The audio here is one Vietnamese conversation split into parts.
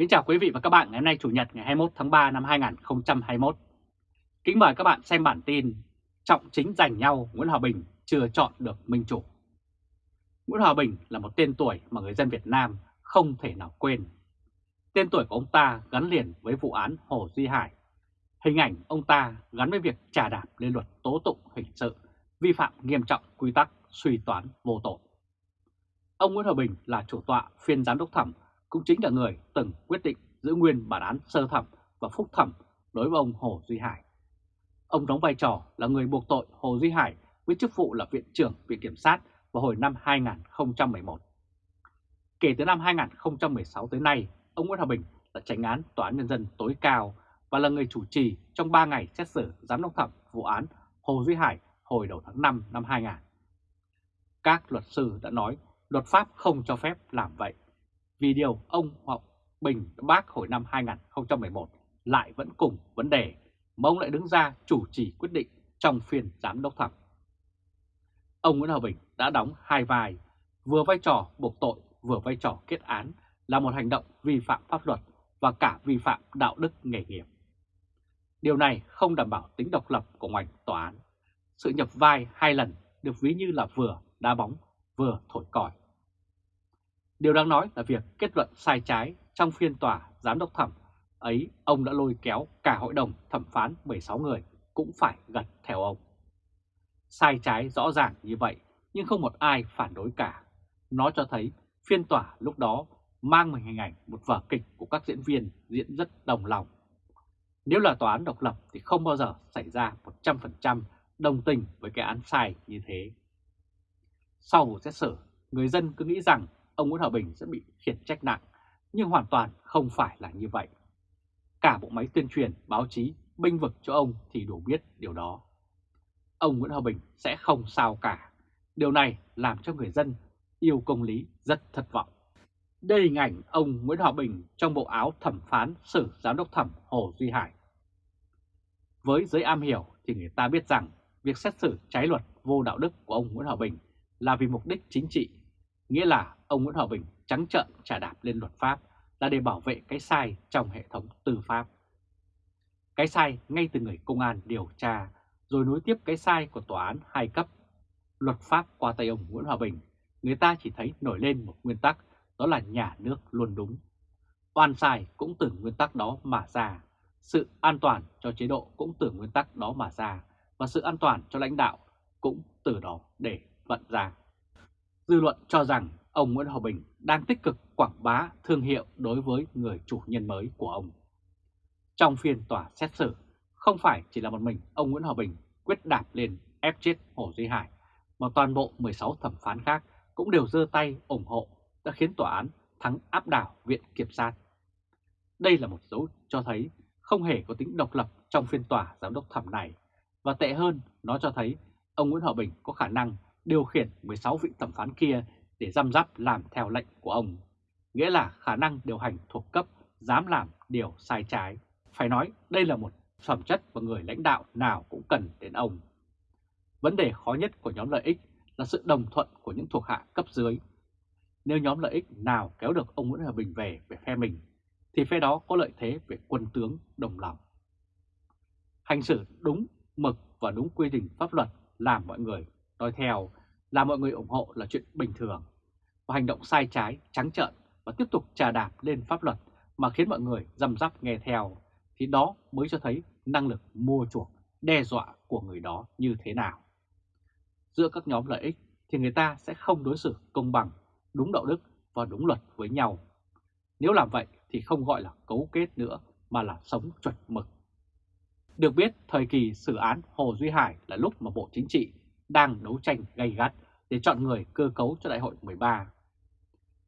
Kính chào quý vị và các bạn ngày hôm nay Chủ nhật ngày 21 tháng 3 năm 2021. Kính mời các bạn xem bản tin Trọng chính giành nhau Nguyễn Hòa Bình chưa chọn được minh chủ. Nguyễn Hòa Bình là một tên tuổi mà người dân Việt Nam không thể nào quên. Tên tuổi của ông ta gắn liền với vụ án Hồ Duy Hải. Hình ảnh ông ta gắn với việc trà đạp lên luật tố tụng hình sự, vi phạm nghiêm trọng quy tắc suy toán vô tội. Ông Nguyễn Hòa Bình là chủ tọa phiên giám đốc thẩm cũng chính là người từng quyết định giữ nguyên bản án sơ thẩm và phúc thẩm đối với ông Hồ Duy Hải. Ông đóng vai trò là người buộc tội Hồ Duy Hải với chức vụ là Viện trưởng Viện Kiểm sát vào hồi năm 2011. Kể từ năm 2016 tới nay, ông Nguyễn Hòa Bình là tránh án Tòa án Nhân dân tối cao và là người chủ trì trong 3 ngày xét xử giám đốc thẩm vụ án Hồ Duy Hải hồi đầu tháng 5 năm 2000. Các luật sư đã nói luật pháp không cho phép làm vậy vì điều ông Hoàng Bình bác hồi năm 2011 lại vẫn cùng vấn đề mà ông lại đứng ra chủ trì quyết định trong phiên giám đốc thẩm. Ông Nguyễn Hòa Bình đã đóng hai vai, vừa vai trò buộc tội vừa vai trò kết án là một hành động vi phạm pháp luật và cả vi phạm đạo đức nghề nghiệp. Điều này không đảm bảo tính độc lập của ngành tòa án. Sự nhập vai hai lần được ví như là vừa đá bóng vừa thổi còi. Điều đáng nói là việc kết luận sai trái trong phiên tòa giám đốc thẩm ấy ông đã lôi kéo cả hội đồng thẩm phán 16 người cũng phải gật theo ông. Sai trái rõ ràng như vậy nhưng không một ai phản đối cả. Nó cho thấy phiên tòa lúc đó mang mình hình ảnh một vở kịch của các diễn viên diễn rất đồng lòng. Nếu là tòa án độc lập thì không bao giờ xảy ra 100% đồng tình với cái án sai như thế. Sau vụ xét xử, người dân cứ nghĩ rằng ông Nguyễn Hòa Bình sẽ bị khiển trách nặng, nhưng hoàn toàn không phải là như vậy. Cả bộ máy tuyên truyền, báo chí, binh vực cho ông thì đủ biết điều đó. Ông Nguyễn Hòa Bình sẽ không sao cả. Điều này làm cho người dân yêu công lý rất thất vọng. Đây hình ảnh ông Nguyễn Hòa Bình trong bộ áo thẩm phán xử giám đốc thẩm Hồ Duy Hải. Với giới am hiểu thì người ta biết rằng việc xét xử trái luật vô đạo đức của ông Nguyễn Hòa Bình là vì mục đích chính trị Nghĩa là ông Nguyễn Hòa Bình trắng trợn trả đạp lên luật pháp là để bảo vệ cái sai trong hệ thống tư pháp. Cái sai ngay từ người công an điều tra, rồi nối tiếp cái sai của tòa án hai cấp. Luật pháp qua tay ông Nguyễn Hòa Bình, người ta chỉ thấy nổi lên một nguyên tắc, đó là nhà nước luôn đúng. Oan sai cũng từ nguyên tắc đó mà ra, sự an toàn cho chế độ cũng từ nguyên tắc đó mà ra, và sự an toàn cho lãnh đạo cũng từ đó để vận ra. Dư luận cho rằng ông Nguyễn Hòa Bình đang tích cực quảng bá thương hiệu đối với người chủ nhân mới của ông. Trong phiên tòa xét xử, không phải chỉ là một mình ông Nguyễn Hòa Bình quyết đạp lên ép chết Hồ Duy Hải, mà toàn bộ 16 thẩm phán khác cũng đều giơ tay ủng hộ đã khiến tòa án thắng áp đảo Viện Kiểm sát. Đây là một dấu cho thấy không hề có tính độc lập trong phiên tòa giám đốc thẩm này, và tệ hơn nó cho thấy ông Nguyễn Hòa Bình có khả năng điều khiển 16 vị thẩm phán kia để răm rắp làm theo lệnh của ông, nghĩa là khả năng điều hành thuộc cấp dám làm điều sai trái. Phải nói đây là một phẩm chất và người lãnh đạo nào cũng cần đến ông. Vấn đề khó nhất của nhóm lợi ích là sự đồng thuận của những thuộc hạ cấp dưới. Nếu nhóm lợi ích nào kéo được ông Nguyễn Hòa Bình về về phe mình, thì phe đó có lợi thế về quân tướng đồng lòng. Hành xử đúng mực và đúng quy định pháp luật làm mọi người nói theo là mọi người ủng hộ là chuyện bình thường. Và hành động sai trái, trắng trợn và tiếp tục trà đạp lên pháp luật mà khiến mọi người răm rắp nghe theo, thì đó mới cho thấy năng lực mua chuộc, đe dọa của người đó như thế nào. Giữa các nhóm lợi ích thì người ta sẽ không đối xử công bằng, đúng đạo đức và đúng luật với nhau. Nếu làm vậy thì không gọi là cấu kết nữa mà là sống chuẩn mực. Được biết, thời kỳ xử án Hồ Duy Hải là lúc mà Bộ Chính trị đang đấu tranh gay gắt để chọn người cơ cấu cho đại hội 13.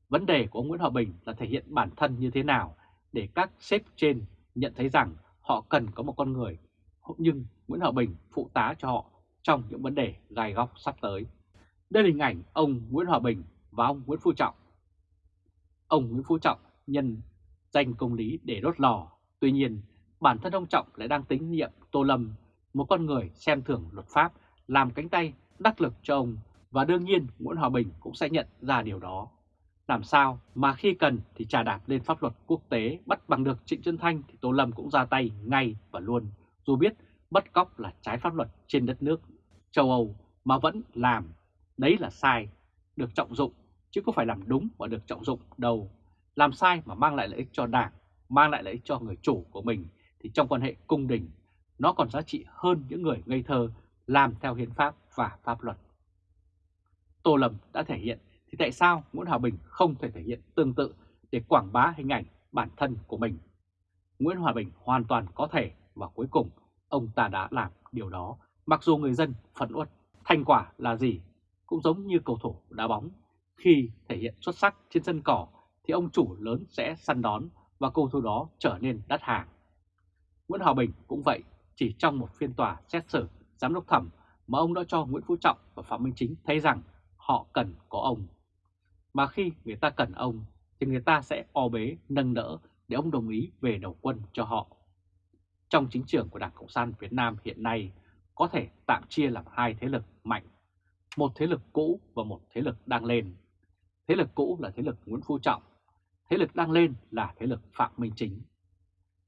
Vấn đề của ông Nguyễn Hòa Bình là thể hiện bản thân như thế nào để các sếp trên nhận thấy rằng họ cần có một con người, nhưng Nguyễn Hòa Bình phụ tá cho họ trong những vấn đề gai góc sắp tới. Đây là hình ảnh ông Nguyễn Hòa Bình và ông Nguyễn Phú Trọng. Ông Nguyễn Phú Trọng nhân danh công lý để đốt lò, tuy nhiên bản thân ông Trọng lại đang tính nhiệm Tô Lâm, một con người xem thường luật pháp làm cánh tay đắc lực cho ông và đương nhiên Nguyễn Hòa Bình cũng sẽ nhận ra điều đó. Làm sao mà khi cần thì trà đạp lên pháp luật quốc tế bắt bằng được Trịnh Xuân Thanh thì Tô Lâm cũng ra tay ngay và luôn, dù biết bắt cóc là trái pháp luật trên đất nước châu Âu mà vẫn làm, đấy là sai, được trọng dụng, chứ không phải làm đúng và được trọng dụng đâu. Làm sai mà mang lại lợi ích cho đảng, mang lại lợi ích cho người chủ của mình thì trong quan hệ cung đình, nó còn giá trị hơn những người ngây thơ làm theo hiến pháp và pháp luật. Tô Lâm đã thể hiện thì tại sao Nguyễn Hòa Bình không thể thể hiện tương tự để quảng bá hình ảnh bản thân của mình? Nguyễn Hòa Bình hoàn toàn có thể và cuối cùng ông ta đã làm điều đó mặc dù người dân phẫn uất. Thành quả là gì? Cũng giống như cầu thủ đá bóng. Khi thể hiện xuất sắc trên sân cỏ thì ông chủ lớn sẽ săn đón và cầu thủ đó trở nên đắt hàng. Nguyễn Hòa Bình cũng vậy, chỉ trong một phiên tòa xét xử giám đốc thẩm mà ông đã cho Nguyễn Phú Trọng và Phạm Minh Chính thấy rằng họ cần có ông. Mà khi người ta cần ông thì người ta sẽ o bế, nâng đỡ để ông đồng ý về đầu quân cho họ. Trong chính trường của Đảng Cộng sản Việt Nam hiện nay có thể tạm chia làm hai thế lực mạnh, một thế lực cũ và một thế lực đang lên. Thế lực cũ là thế lực Nguyễn Phú Trọng, thế lực đang lên là thế lực Phạm Minh Chính.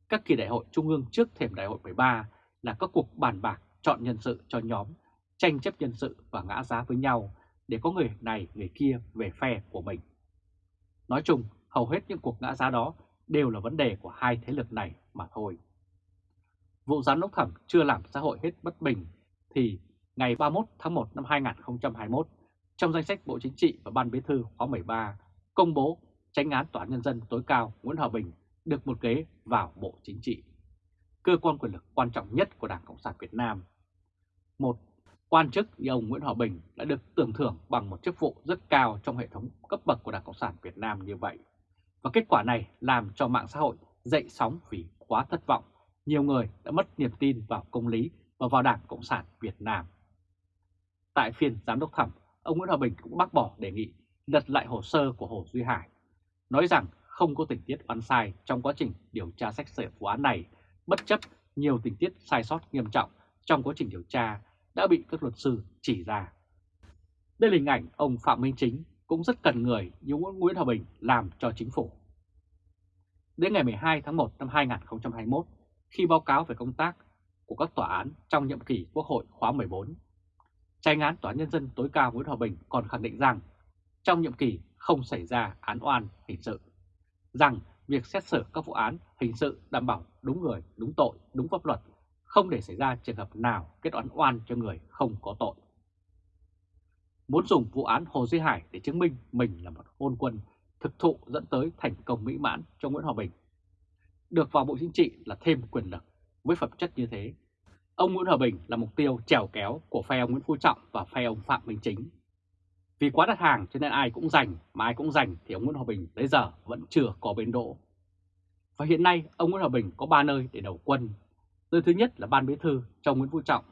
Các kỳ đại hội trung ương trước thềm đại hội 13 là các cuộc bàn bạc chọn nhân sự cho nhóm, tranh chấp nhân sự và ngã giá với nhau để có người này người kia về phe của mình. Nói chung, hầu hết những cuộc ngã giá đó đều là vấn đề của hai thế lực này mà thôi. Vụ giám đốc thẩm chưa làm xã hội hết bất bình thì ngày 31 tháng 1 năm 2021, trong danh sách Bộ Chính trị và Ban Bí thư khóa 13 công bố tránh án Tòa án Nhân dân tối cao Nguyễn Hòa Bình được một ghế vào Bộ Chính trị, cơ quan quyền lực quan trọng nhất của Đảng Cộng sản Việt Nam. Một quan chức như ông Nguyễn Hòa Bình đã được tưởng thưởng bằng một chức vụ rất cao trong hệ thống cấp bậc của Đảng Cộng sản Việt Nam như vậy. Và kết quả này làm cho mạng xã hội dậy sóng vì quá thất vọng. Nhiều người đã mất niềm tin vào công lý và vào Đảng Cộng sản Việt Nam. Tại phiên giám đốc thẩm, ông Nguyễn Hòa Bình cũng bác bỏ đề nghị lật lại hồ sơ của Hồ Duy Hải, nói rằng không có tình tiết oan sai trong quá trình điều tra xét xử vụ án này, bất chấp nhiều tình tiết sai sót nghiêm trọng trong quá trình điều tra đã bị các luật sư chỉ ra. Đây là hình ảnh ông Phạm Minh Chính cũng rất cần người như Nguyễn Hòa Bình làm cho chính phủ. Đến ngày 12 tháng 1 năm 2021, khi báo cáo về công tác của các tòa án trong nhiệm kỳ Quốc hội khóa 14, tranh án Tòa án Nhân dân tối cao Nguyễn Hòa Bình còn khẳng định rằng trong nhiệm kỳ không xảy ra án oan hình sự, rằng việc xét xử các vụ án hình sự đảm bảo đúng người, đúng tội, đúng pháp luật không để xảy ra trường hợp nào kết oán oan cho người không có tội. Muốn dùng vụ án Hồ Duy Hải để chứng minh mình là một hôn quân thực thụ dẫn tới thành công mỹ mãn cho Nguyễn Hòa Bình. Được vào Bộ Chính trị là thêm quyền lực với phẩm chất như thế. Ông Nguyễn Hòa Bình là mục tiêu trèo kéo của phe ông Nguyễn Phú Trọng và phe ông Phạm Minh Chính. Vì quá đặt hàng cho nên ai cũng giành, mà ai cũng giành thì ông Nguyễn Hòa Bình tới giờ vẫn chưa có bến đỗ. Và hiện nay ông Nguyễn Hòa Bình có 3 nơi để đầu quân Nơi thứ nhất là Ban Bí thư trong Nguyễn Phú Trọng,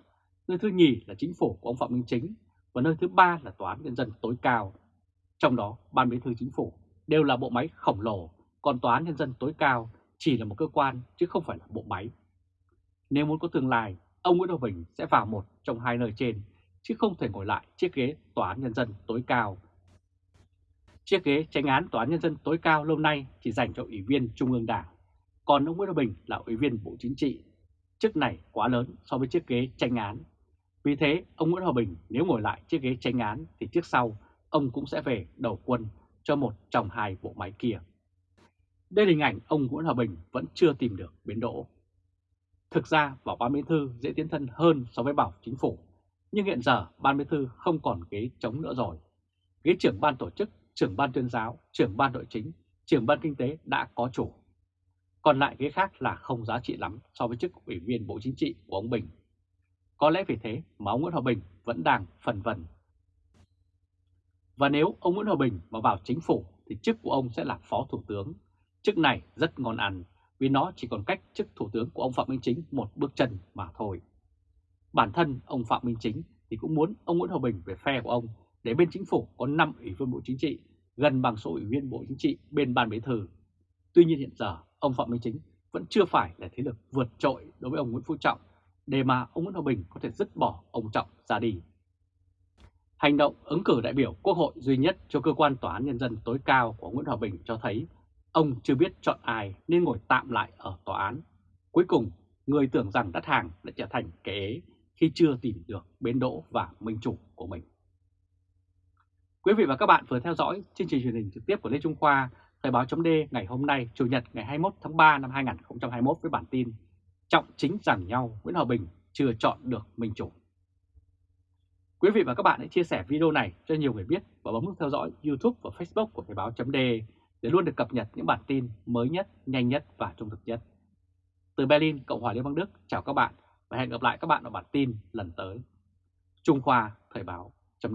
nơi thứ nhì là chính phủ của ông Phạm Minh Chính và nơi thứ ba là Tòa án Nhân dân tối cao. Trong đó, Ban Bí thư chính phủ đều là bộ máy khổng lồ, còn Tòa án Nhân dân tối cao chỉ là một cơ quan chứ không phải là bộ máy. Nếu muốn có tương lai, ông Nguyễn Hòa Bình sẽ vào một trong hai nơi trên, chứ không thể ngồi lại chiếc ghế Tòa án Nhân dân tối cao. Chiếc ghế tranh án Tòa án Nhân dân tối cao lâu nay chỉ dành cho Ủy viên Trung ương Đảng, còn ông Nguyễn Hòa Bình là Ủy viên Bộ Chính trị Chức này quá lớn so với chiếc ghế tranh án. Vì thế, ông Nguyễn Hòa Bình nếu ngồi lại chiếc ghế tranh án thì trước sau ông cũng sẽ về đầu quân cho một trong hai bộ máy kia. Đây là hình ảnh ông Nguyễn Hòa Bình vẫn chưa tìm được biến đỗ. Thực ra vào ban bí thư dễ tiến thân hơn so với bảo chính phủ, nhưng hiện giờ ban bí thư không còn ghế chống nữa rồi. Ghế trưởng ban tổ chức, trưởng ban tuyên giáo, trưởng ban nội chính, trưởng ban kinh tế đã có chủ. Còn lại ghế khác là không giá trị lắm so với chức ủy viên Bộ Chính trị của ông Bình. Có lẽ vì thế mà ông Nguyễn Hòa Bình vẫn đang phần vần. Và nếu ông Nguyễn Hòa Bình mà vào chính phủ thì chức của ông sẽ là Phó Thủ tướng. Chức này rất ngon ăn vì nó chỉ còn cách chức Thủ tướng của ông Phạm Minh Chính một bước chân mà thôi. Bản thân ông Phạm Minh Chính thì cũng muốn ông Nguyễn Hòa Bình về phe của ông để bên chính phủ có 5 ủy viên Bộ Chính trị, gần bằng số ủy viên Bộ Chính trị bên Ban Bí Thư. Tuy nhiên hiện giờ ông Phạm Minh Chính vẫn chưa phải là thế lực vượt trội đối với ông Nguyễn Phú Trọng để mà ông Nguyễn Hòa Bình có thể dứt bỏ ông Trọng ra đi. Hành động ứng cử đại biểu Quốc hội duy nhất cho cơ quan Tòa án Nhân dân tối cao của Nguyễn Hòa Bình cho thấy ông chưa biết chọn ai nên ngồi tạm lại ở tòa án. Cuối cùng, người tưởng rằng đắt hàng đã trở thành kẻ ế khi chưa tìm được bến đỗ và minh chủ của mình. Quý vị và các bạn vừa theo dõi chương trình truyền hình trực tiếp của Lê Trung Khoa, Thời báo chấm ngày hôm nay, Chủ nhật ngày 21 tháng 3 năm 2021 với bản tin Trọng chính giảng nhau Nguyễn Hòa Bình chưa chọn được minh chủ. Quý vị và các bạn hãy chia sẻ video này cho nhiều người biết và bấm nút theo dõi YouTube và Facebook của Thời báo chấm để luôn được cập nhật những bản tin mới nhất, nhanh nhất và trung thực nhất. Từ Berlin, Cộng hòa Liên bang Đức, chào các bạn và hẹn gặp lại các bạn ở bản tin lần tới. Trung Khoa Thời báo chấm